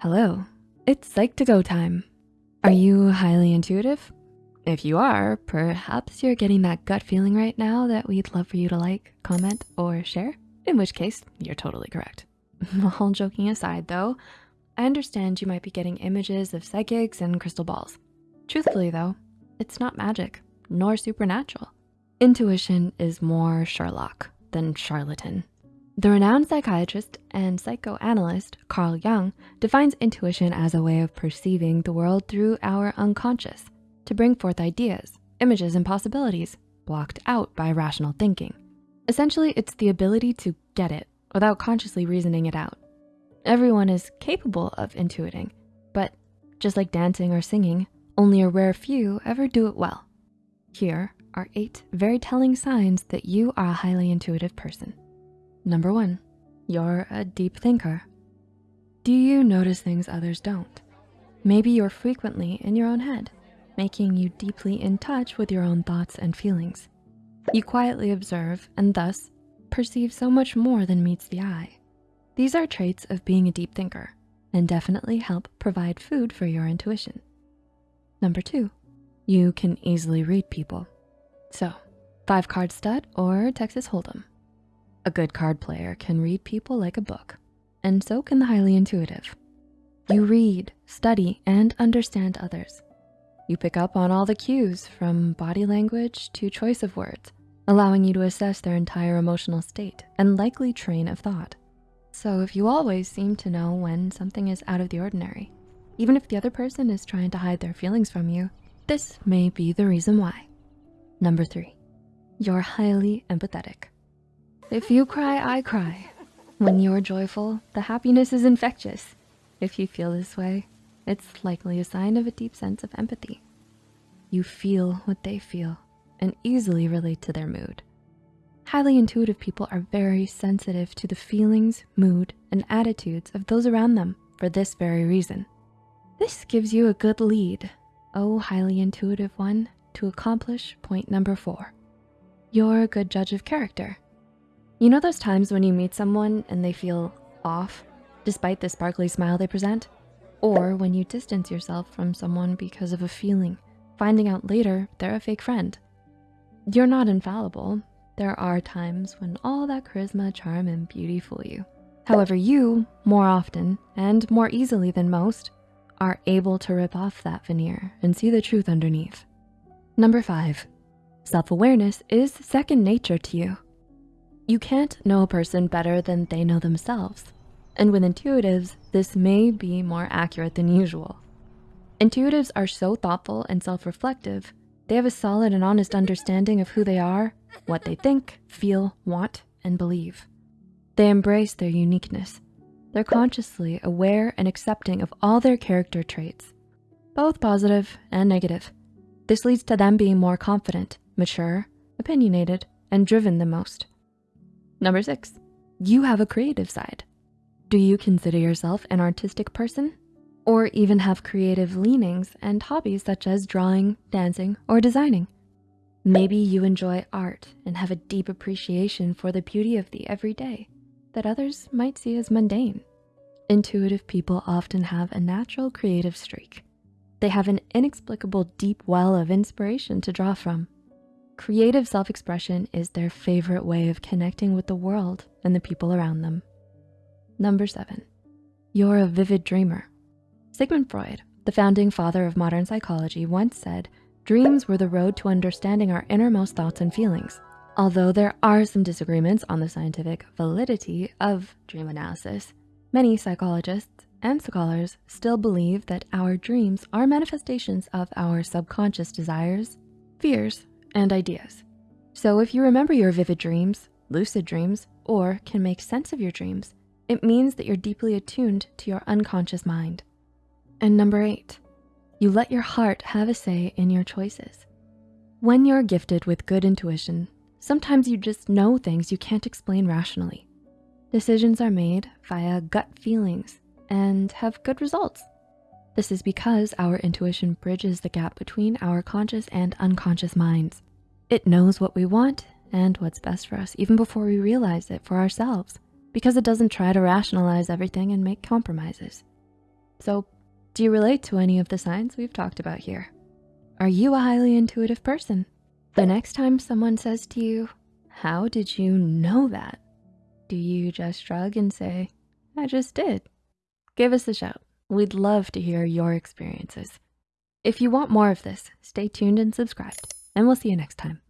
Hello, it's Psych2Go time. Are you highly intuitive? If you are, perhaps you're getting that gut feeling right now that we'd love for you to like, comment, or share, in which case you're totally correct. All joking aside though, I understand you might be getting images of psychics and crystal balls. Truthfully though, it's not magic, nor supernatural. Intuition is more Sherlock than charlatan. The renowned psychiatrist and psychoanalyst Carl Jung defines intuition as a way of perceiving the world through our unconscious to bring forth ideas, images, and possibilities blocked out by rational thinking. Essentially, it's the ability to get it without consciously reasoning it out. Everyone is capable of intuiting, but just like dancing or singing, only a rare few ever do it well. Here are eight very telling signs that you are a highly intuitive person. Number one, you're a deep thinker. Do you notice things others don't? Maybe you're frequently in your own head, making you deeply in touch with your own thoughts and feelings. You quietly observe and thus perceive so much more than meets the eye. These are traits of being a deep thinker and definitely help provide food for your intuition. Number two, you can easily read people. So five card stud or Texas Hold'em. A good card player can read people like a book, and so can the highly intuitive. You read, study, and understand others. You pick up on all the cues from body language to choice of words, allowing you to assess their entire emotional state and likely train of thought. So if you always seem to know when something is out of the ordinary, even if the other person is trying to hide their feelings from you, this may be the reason why. Number three, you're highly empathetic. If you cry, I cry. When you're joyful, the happiness is infectious. If you feel this way, it's likely a sign of a deep sense of empathy. You feel what they feel and easily relate to their mood. Highly intuitive people are very sensitive to the feelings, mood, and attitudes of those around them for this very reason. This gives you a good lead, oh highly intuitive one, to accomplish point number four. You're a good judge of character you know those times when you meet someone and they feel off despite the sparkly smile they present? Or when you distance yourself from someone because of a feeling, finding out later they're a fake friend. You're not infallible. There are times when all that charisma, charm, and beauty fool you. However, you, more often and more easily than most, are able to rip off that veneer and see the truth underneath. Number five, self-awareness is second nature to you. You can't know a person better than they know themselves. And with intuitives, this may be more accurate than usual. Intuitives are so thoughtful and self-reflective, they have a solid and honest understanding of who they are, what they think, feel, want, and believe. They embrace their uniqueness. They're consciously aware and accepting of all their character traits, both positive and negative. This leads to them being more confident, mature, opinionated, and driven the most. Number six, you have a creative side. Do you consider yourself an artistic person? Or even have creative leanings and hobbies such as drawing, dancing, or designing? Maybe you enjoy art and have a deep appreciation for the beauty of the everyday that others might see as mundane. Intuitive people often have a natural creative streak. They have an inexplicable deep well of inspiration to draw from. Creative self-expression is their favorite way of connecting with the world and the people around them. Number seven, you're a vivid dreamer. Sigmund Freud, the founding father of modern psychology once said, dreams were the road to understanding our innermost thoughts and feelings. Although there are some disagreements on the scientific validity of dream analysis, many psychologists and scholars still believe that our dreams are manifestations of our subconscious desires, fears, and ideas. So if you remember your vivid dreams, lucid dreams, or can make sense of your dreams, it means that you're deeply attuned to your unconscious mind. And number eight, you let your heart have a say in your choices. When you're gifted with good intuition, sometimes you just know things you can't explain rationally. Decisions are made via gut feelings and have good results. This is because our intuition bridges the gap between our conscious and unconscious minds. It knows what we want and what's best for us even before we realize it for ourselves because it doesn't try to rationalize everything and make compromises. So do you relate to any of the signs we've talked about here? Are you a highly intuitive person? The next time someone says to you, how did you know that? Do you just shrug and say, I just did? Give us a shout. We'd love to hear your experiences. If you want more of this, stay tuned and subscribed, and we'll see you next time.